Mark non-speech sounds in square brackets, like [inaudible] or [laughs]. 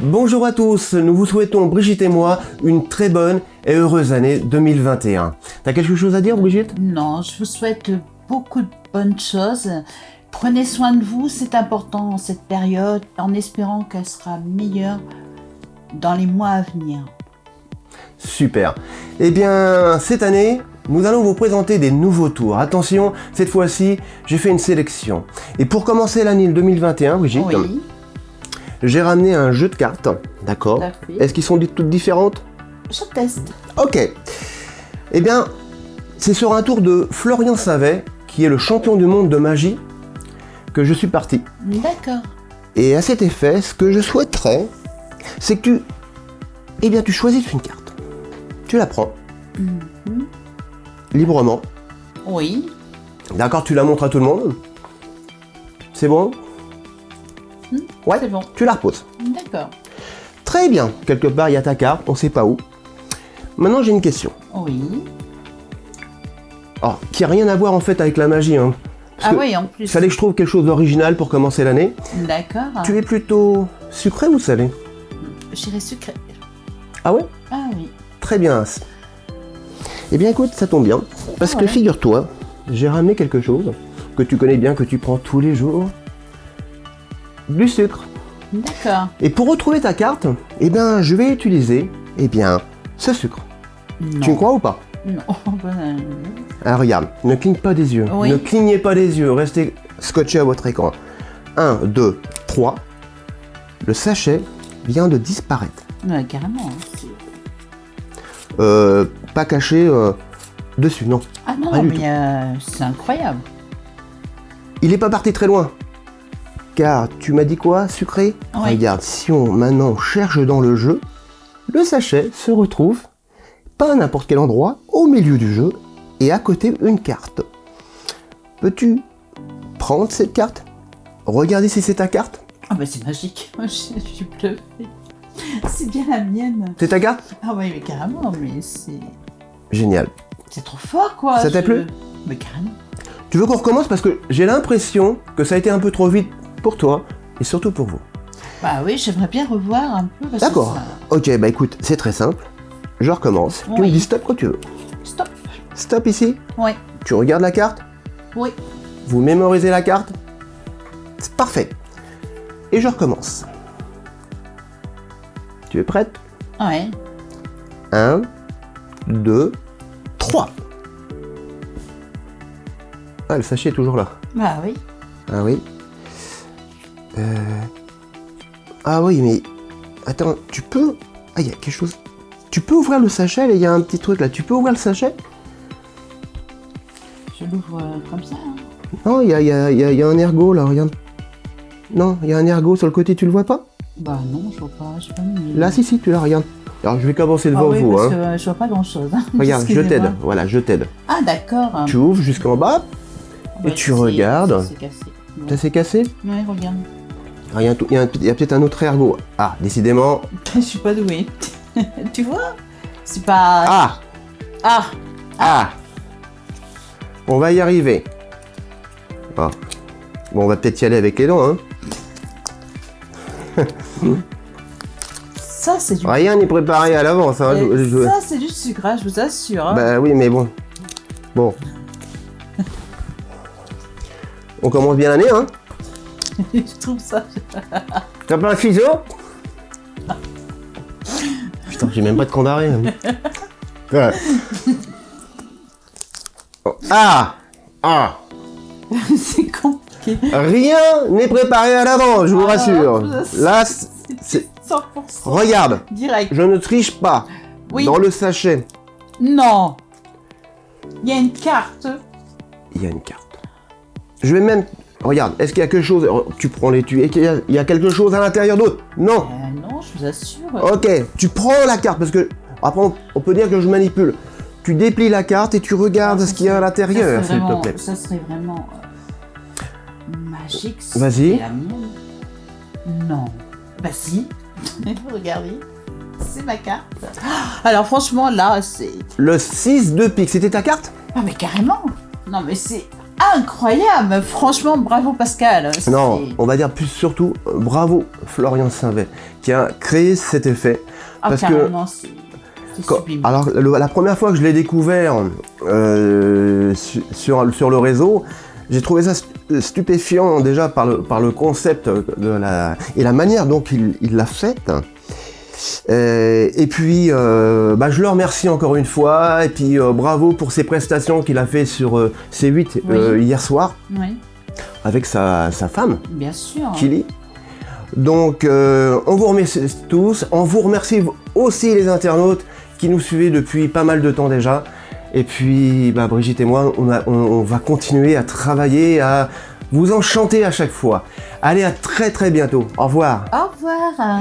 Bonjour à tous, nous vous souhaitons, Brigitte et moi, une très bonne et heureuse année 2021. T'as quelque chose à dire, Brigitte? Non, je vous souhaite beaucoup de bonnes choses. Prenez soin de vous, c'est important en cette période, en espérant qu'elle sera meilleure dans les mois à venir. Super. Eh bien, cette année, nous allons vous présenter des nouveaux tours. Attention, cette fois-ci, j'ai fait une sélection. Et pour commencer l'année 2021, Brigitte, Oui, j'ai ramené un jeu de cartes. D'accord. Est-ce qu'ils sont toutes différentes je teste. Ok. Eh bien, c'est sur un tour de Florian Savet, qui est le champion du monde de magie, que je suis parti. D'accord. Et à cet effet, ce que je souhaiterais, c'est que tu... Eh bien, tu choisis une carte. Tu la prends, Mhm. librement. Oui, D'accord, tu la montres à tout le monde. C'est bon? Hmm, Ouais, bon. tu la reposes. D'accord. Très bien. Quelque part, il y a ta carte, on sait pas où. Maintenant, j'ai une question. Oui. Alors, qui a rien à voir en fait avec la magie. Hein. Parce Ah oui, en Il plus. fallait que je trouve quelque chose d'original pour commencer l'année. D'accord. Tu es plutôt sucré ou salé? J'irai sucré. Ah ouais? Ah oui. Très bien. Eh bien écoute, ça tombe bien. Parce que figure-toi, j'ai ramené quelque chose que tu connais bien, que tu prends tous les jours. Du sucre. D'accord. Et pour retrouver ta carte, eh bien je vais utiliser, eh bien, ce sucre. Non. Tu me crois ou pas? Non. [laughs] Ben, Ah regarde, ne cligne pas des yeux. Oui. Ne clignez pas des yeux, restez scotché à votre écran. 1, 2, 3. Le sachet vient de disparaître. ouais, carrément. hein, Euh, pas caché euh, dessus, non. Ah non, mais euh, c'est incroyable. Il n'est pas parti très loin. Car tu m'as dit quoi, sucré. Regarde, si on maintenant cherche dans le jeu, le sachet se retrouve pas à n'importe quel endroit, au milieu du jeu, et à côté une carte. Peux-tu prendre cette carte? Regarder si c'est ta carte? Ah bah c'est magique. [laughs] Moi, je suis bluffée. C'est bien la mienne. C'est ta carte? Ah oui, mais carrément, mais c'est... Génial. C'est trop fort, quoi. Ça t'a plu? Mais carrément. Tu veux qu'on recommence? Parce que j'ai l'impression que ça a été un peu trop vite pour toi et surtout pour vous. Bah oui, j'aimerais bien revoir un peu. D'accord. ça- Ok, bah écoute, c'est très simple. Je recommence. Tu me dis stop quand tu veux. Stop. Stop ici. Oui. Tu regardes la carte. Oui. Vous mémorisez la carte. C'est parfait. Et je recommence. Tu es prête? Ouais. 1, 2, 3. Ah, le sachet est toujours là. Bah oui. Ah oui. Euh... Ah oui, mais... Attends, tu peux... Ah, il y a quelque chose... Tu peux ouvrir le sachet, il y a un petit truc là. Tu peux ouvrir le sachet? Je l'ouvre euh, comme ça. hein. Non, il y a, y, a, y a- il y a un ergot là, regarde. Non, il y a un ergot sur le côté, tu le vois pas? Bah non, je vois pas. Je pas mis. Là, si, si, tu la regardes. Alors, je vais commencer Ah devant oui, vous. parce Hein. que euh, je vois pas grand chose. [laughs] Regarde, je t'aide. Voilà, je t'aide. Ah d'accord. Tu ouvres jusqu'en bas. Ouais, tu c'est- regardes. C'est cassé. Ça s'est cassé? Ouais, regarde. Ah, Il y a, peut-être un autre ergot. Ah, décidément. [laughs] Je suis pas douée. [laughs] tu vois? C'est pas... Ah Ah Ah On va y arriver. Ah. Bon, on va peut-être y aller avec les dents, hein. Ça, c'est du... Rien n'est préparé à l'avance, hein. Je- je- Ça, c'est du sucre, hein, je vous assure. hein. Bah oui, mais bon. Bon. [laughs] On commence bien l'année, hein. [laughs] je trouve ça... T'as pas un ciseau Putain, j'ai même pas de condamné. Voilà. [laughs] Oh, Ah Ah c'est compliqué. Rien n'est préparé à l'avance, je vous Ah, rassure. Là, c'est- c'est... 100%. Regarde, Direct. je ne triche pas. Oui. Dans le sachet, Non. Il y a une carte. il y a une carte. Je vais même... Regarde, est-ce qu'il y a quelque chose... Tu prends les tuyaux, il y a quelque chose à l'intérieur d'autre? Non Euh, non, je vous assure. Ok, tu prends la carte parce que après on, peut dire que je manipule. Tu déplies la carte et tu regardes Ah, ce qu'il y a à l'intérieur, ça s'il serait te vraiment- plaît. Ça serait vraiment euh, magique. Vas-y. Non. Bah si. [laughs] Regardez. C'est ma carte. Alors franchement là c'est. Le 6 de pique, c'était ta carte? Ah mais carrément. Non mais c'est. Incroyable. Franchement, bravo Pascal. Non, on va dire plus surtout bravo Florian Sainvet qui a créé cet effet. Ah, parce que- Quand- alors le- la première fois que je l'ai découvert euh, su- sur, sur le réseau, j'ai trouvé ça stu- stupéfiant déjà par le, par le concept de la, et la manière dont il il l'a faite. Euh, et puis, euh, bah, je le remercie encore une fois, et puis euh, bravo pour ses prestations qu'il a fait sur euh, C8 euh, Oui. hier soir Oui, avec sa, sa femme. bien sûr. Kili. Donc, euh, on vous remercie tous. On vous remercie aussi les internautes qui nous suivez depuis pas mal de temps déjà. Et puis, bah, Brigitte et moi, on, a- on- on va continuer à travailler, à vous enchanter à chaque fois. Allez, à très très bientôt. Au revoir. Au revoir.